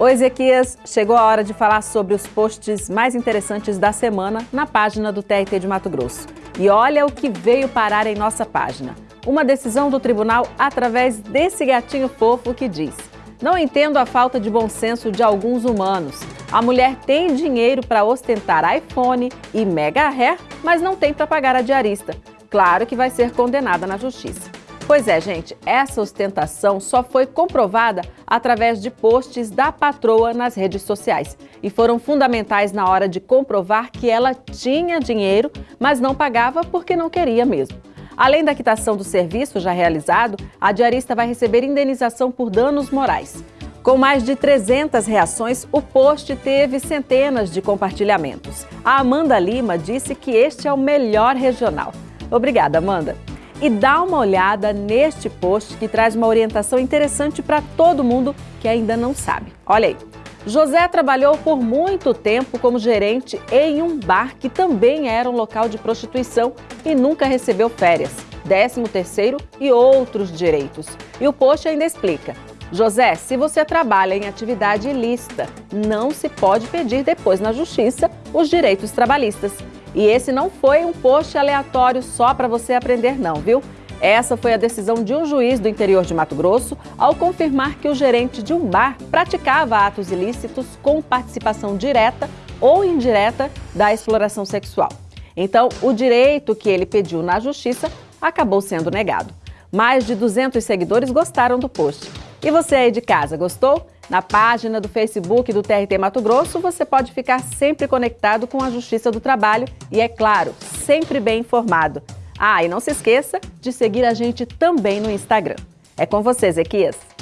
Oi, Ezequias, chegou a hora de falar sobre os posts mais interessantes da semana na página do TRT de Mato Grosso. E olha o que veio parar em nossa página. Uma decisão do tribunal através desse gatinho fofo que diz Não entendo a falta de bom senso de alguns humanos. A mulher tem dinheiro para ostentar iPhone e mega hair, mas não tem para pagar a diarista. Claro que vai ser condenada na justiça. Pois é, gente, essa ostentação só foi comprovada através de posts da patroa nas redes sociais e foram fundamentais na hora de comprovar que ela tinha dinheiro, mas não pagava porque não queria mesmo. Além da quitação do serviço já realizado, a diarista vai receber indenização por danos morais. Com mais de 300 reações, o post teve centenas de compartilhamentos. A Amanda Lima disse que este é o melhor regional. Obrigada, Amanda e dá uma olhada neste post que traz uma orientação interessante para todo mundo que ainda não sabe. Olha aí. José trabalhou por muito tempo como gerente em um bar que também era um local de prostituição e nunca recebeu férias, 13 terceiro e outros direitos. E o post ainda explica. José, se você trabalha em atividade ilícita, não se pode pedir depois na justiça os direitos trabalhistas. E esse não foi um post aleatório só para você aprender não, viu? Essa foi a decisão de um juiz do interior de Mato Grosso ao confirmar que o gerente de um bar praticava atos ilícitos com participação direta ou indireta da exploração sexual. Então, o direito que ele pediu na justiça acabou sendo negado. Mais de 200 seguidores gostaram do post. E você aí de casa, gostou? Na página do Facebook do TRT Mato Grosso, você pode ficar sempre conectado com a Justiça do Trabalho e, é claro, sempre bem informado. Ah, e não se esqueça de seguir a gente também no Instagram. É com você, Zequias.